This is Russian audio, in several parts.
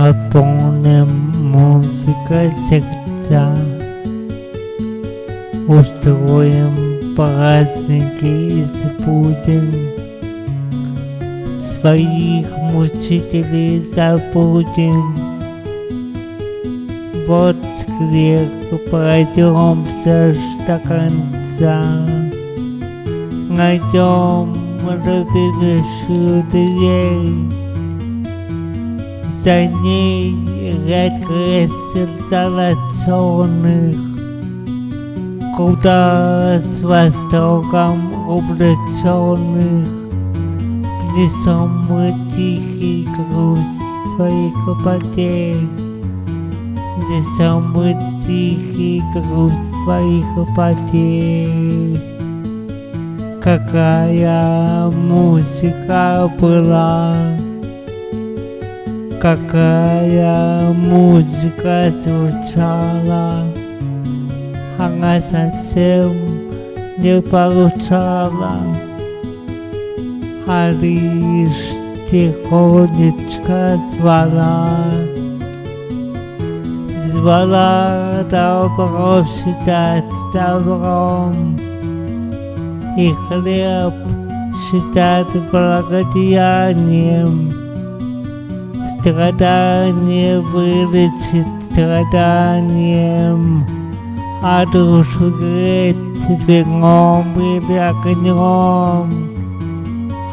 наполним музыка сердца. Устроим праздники и забудем Своих мучителей забудем. Вот сквер пройдемся до конца. Найдем любимейшую дверь за ней рекрессенталяционных, куда с востоком увлеченных, где сомы тихий грусть своих глуботе, где сомы тихий грусть своих глуботе. Какая музыка была, Какая музыка звучала? Она совсем не поручала А лишь тихонечко звала. Звала добро считать добром. И хлеб считать благодеянием Страдание вылечит страданием, А душу греть вином или огнем,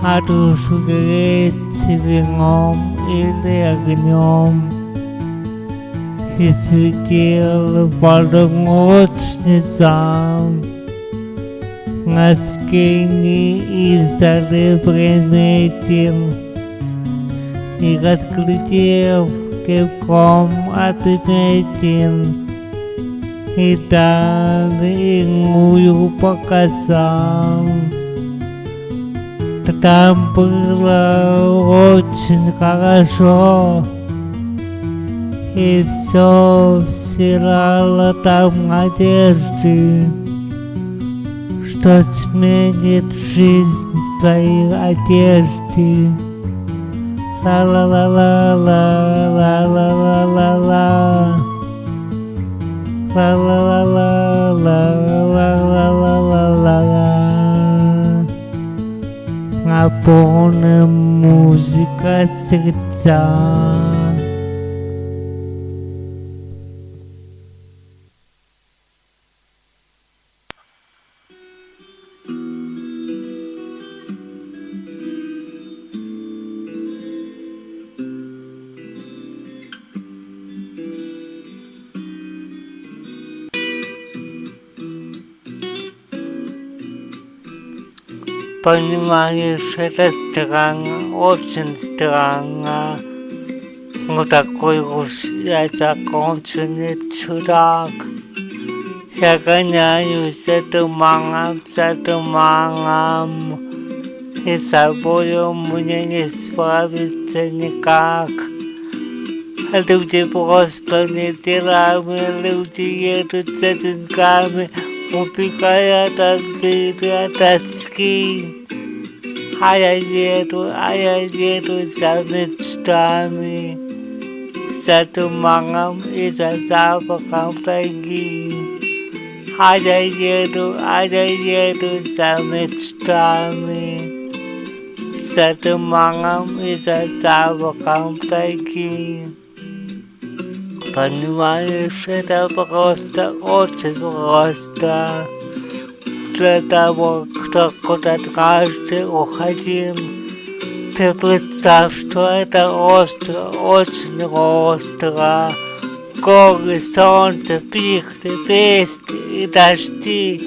А душу греть вином или огнем. И светил полночницам, На скине издали приметил, и разглядев кивком отметил, и далее иную показал. Там было очень хорошо, и все вселяло там надежды, что сменит жизнь твоей одежды. La la la la la la la la la la La la la la la la la la la la la Ngapone musika cerita Понимаешь, это странно, очень странно. Ну такой уж я законченный чудак. Я гоняюсь за туманом, за туманом. И с собою мне не справиться никак. Люди просто не делами, люди едут за деньгами, убегая от беды, от тоски. Hayajero, Hayajero, Savitstami, Satumangam is a Savakampagi. Hayajero, Hayajero, Savitstami, Satumangam is a Savakampagi. Panuan is a Costa, Costa, Costa. sprzedało, kto akurat każdy uchodziłem te wystawione ostro, oczne ostra, gory, słońce, pichty, piesty i daszki.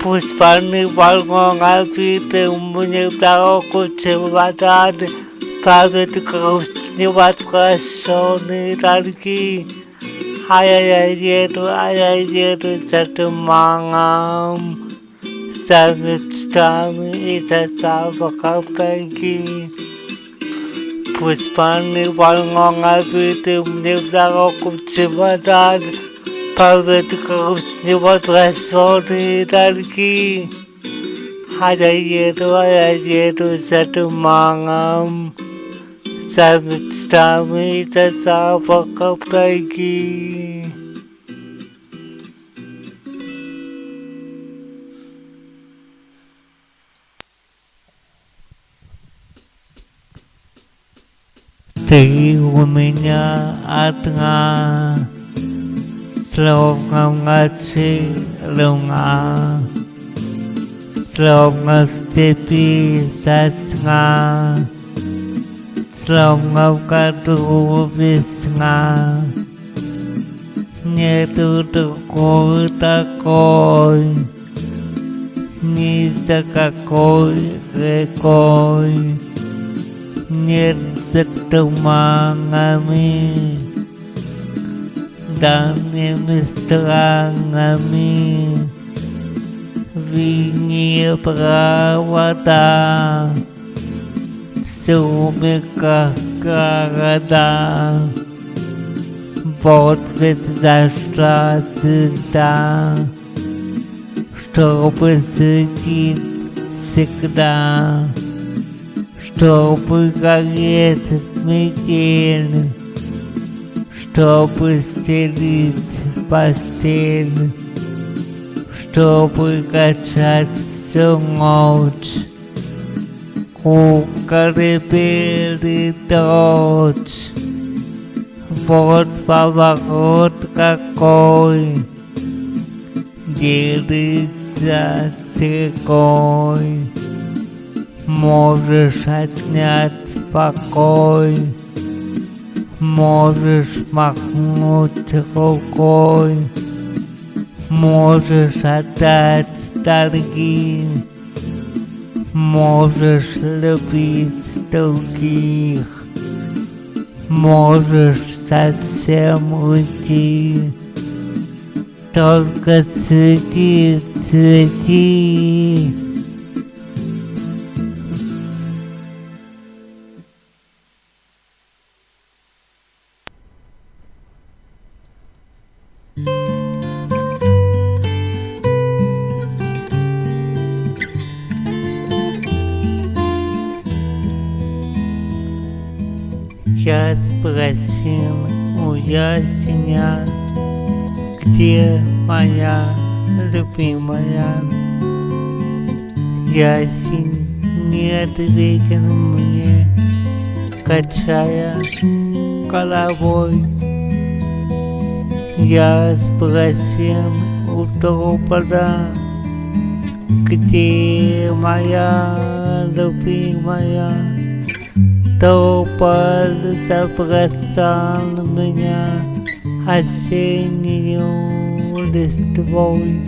Puspany balkona widzę mnie w daroku, czy wadany, prawie tylko wstrzymać w. आया जाइए तो आ जाइए तो सट मांगाम सब स्टाम इस सब कब भी तुम कुछ बता पर्वत आ जाइए तो आ जाइए तो सट मांगम Память грусть невозвращенные долги. А я еду, а я еду за туманом, за lòng ngọc ca tu vi nga. Nhẹ tu tự cô ta coi ni sa ca coi ghê coi nhẹ rất tu ma nga mi đam nhẹ mi sa nga mi. Vì nhẹ pra wa ta сумерках города. Ведь зашла звезда, чтобы светить всегда чтобы гореть метель, чтобы стелить постель, чтобы качать всю ночь. Куколы передочь, вот поворот какой, делится секой можешь отнять покой, можешь махнуть рукой, можешь отдать долги, можешь любить других, можешь совсем уйти. Только цвети, цвети. Я спросил у ясеня, где моя любимая. Ясень не ответил мне, качая головой. Я спросил у тополя, где моя любимая. Тополь забросал меня осеннюю листвой.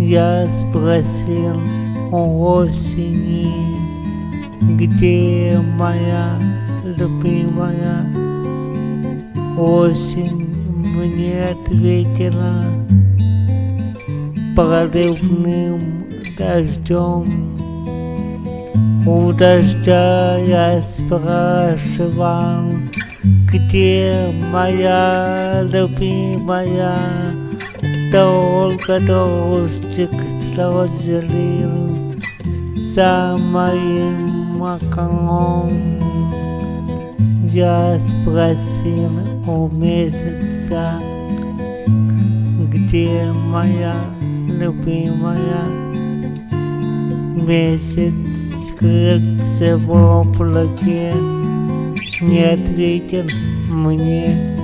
Я спросил у осени, где моя любимая осень мне ответила проливным дождем. У дождя я спрашивал, где моя любимая, Долго дождик слезил за моим окном. Я спросил у месяца, где моя любимая месяц скрылся в облаке, не ответил мне.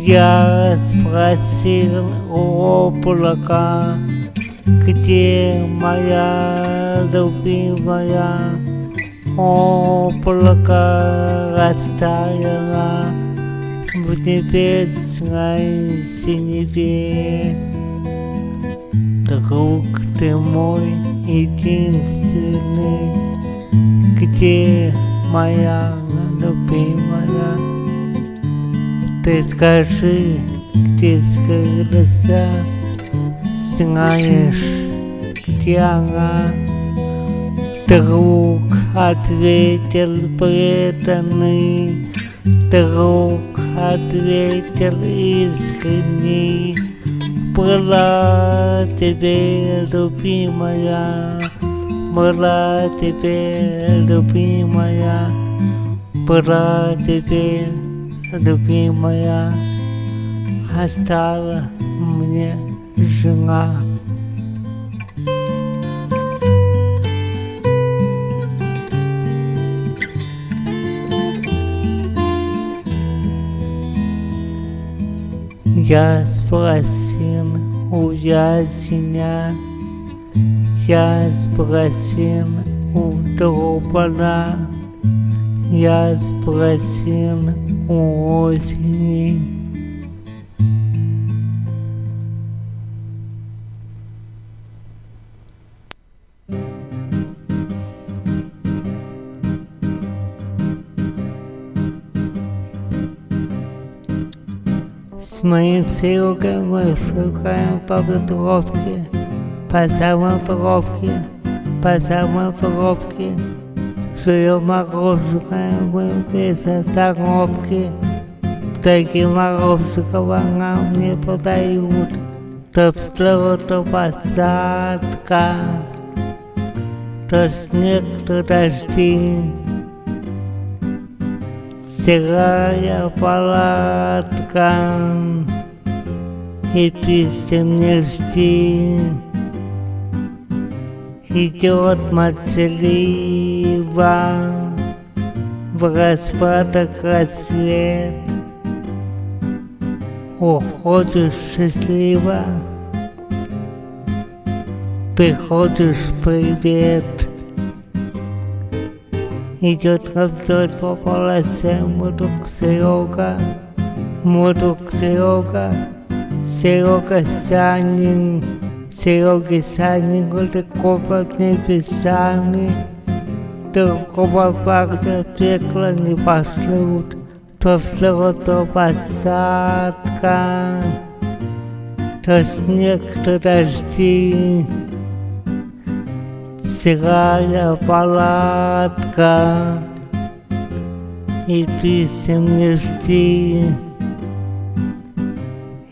Я спросил у облака, где моя любимая облако растаяло в небесной синеве. Друг ты мой единственный, где моя любимая? Ты скажи, где скрылся, знаешь, где она? Друг ответил преданный, друг ответил искренний, была тебе любимая, была тебе любимая, Была тебе, любимая, а мне жена. Я спросил у ясеня, я спросил у дробана, я спросил у осени. Z moim przyjacielem szukałem po wędrówki, pasałem wędrówki, pasałem wędrówki. Przyjąłem rozszukałem głębiej za zarobki, taki marówkowa na mnie podają, to wstało to pasadka, to śnieg, to deszcz. Серая палатка, и писем не жди. Идет молчаливо, в распадок рассвет. Уходишь счастливо, приходишь привет. Идет раздор по полосе, друг Серега, друг Серега, Серега Санин, Серега Санин, далеко под небесами, другого парня пекла не пошлют, то взлет, то посадка, то снег, то дожди. Серая палатка, и писем не жди.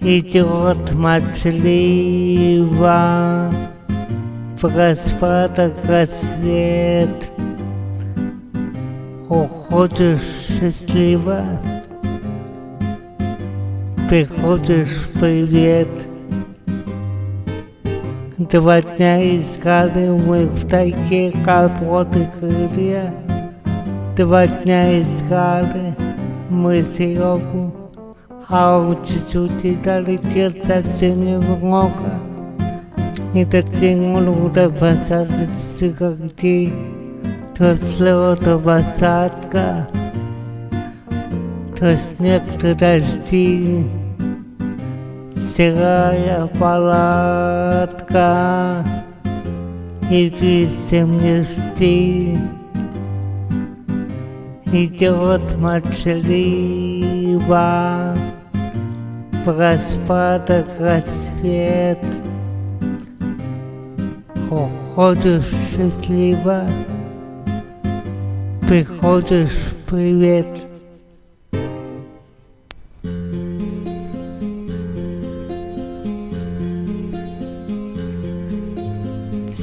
Идет молчаливо, в распадок рассвет. Уходишь счастливо, приходишь привет. Два дня искали мы в тайге колоды крылья. Два дня искали мы Серегу, а он чуть-чуть и долетел совсем немного. И дотянул до посадочных когтей, то взлет, то посадка, то снег, то дожди серая палатка, и не жди. Идет молчаливо, в распадок рассвет. Уходишь счастливо, приходишь привет.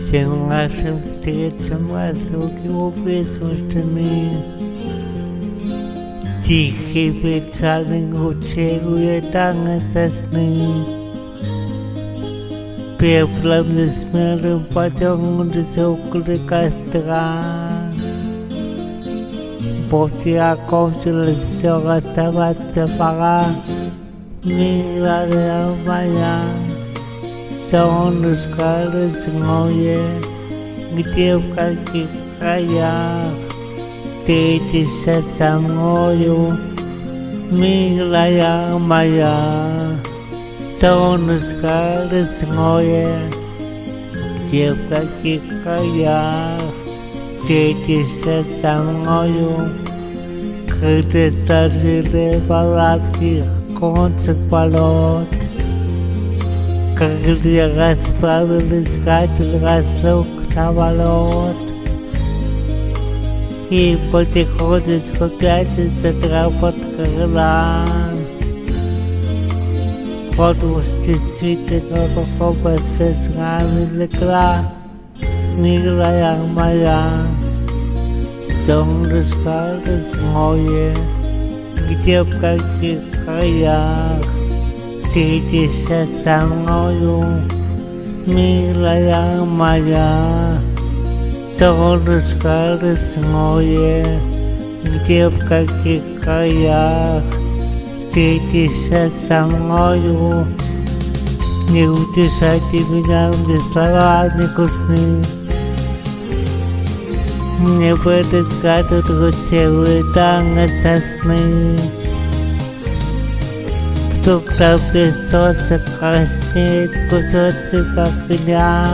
Всем нашим встречам разлуки присутствованы. Тихий печальный гучерует танго сосны. Пеплом несмелым потянулись около костра. После окончилось все, оставаться пора. Милая моя, солнышко лесное, где в каких краях встретишься со мною, милая моя, солнышко лесное, где в каких краях встретишься со мною, крыты сожили палатки, кончик полет. Крылья расправились, катил разлук самолет. И потихонечку пятится тропа крыла. Уж действительно какого сестра легла, милая моя. солнышко родное, где в каких краях встретишься со мною, милая моя, солнышко родное, где в каких краях встретишься со мною, не утешайте меня, где слова грустны. Мне будет гадут ручевые танго сосны. Там без солнца краснеет кусочек огня.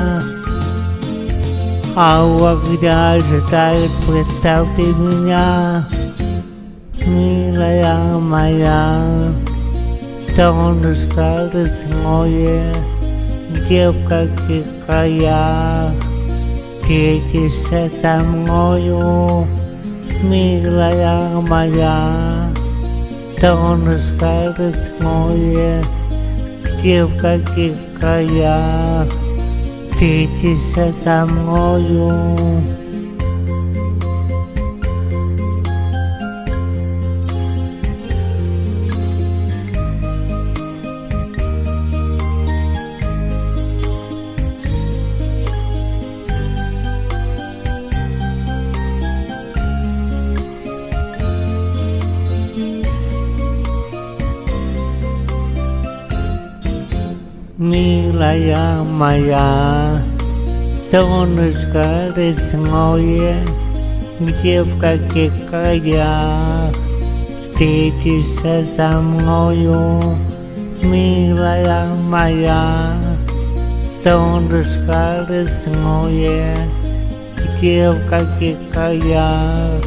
А у огня ожидает, представьте меня, милая моя солнышко родное, где в каких краях встретишься со мною, милая моя, солнышко родное, где в каких краях встретишься со мною. Милая моя, солнышко родное, где в каких краях встретишься со мною, милая моя, солнышко родное, где в каких краях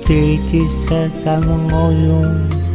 встретишься со мною.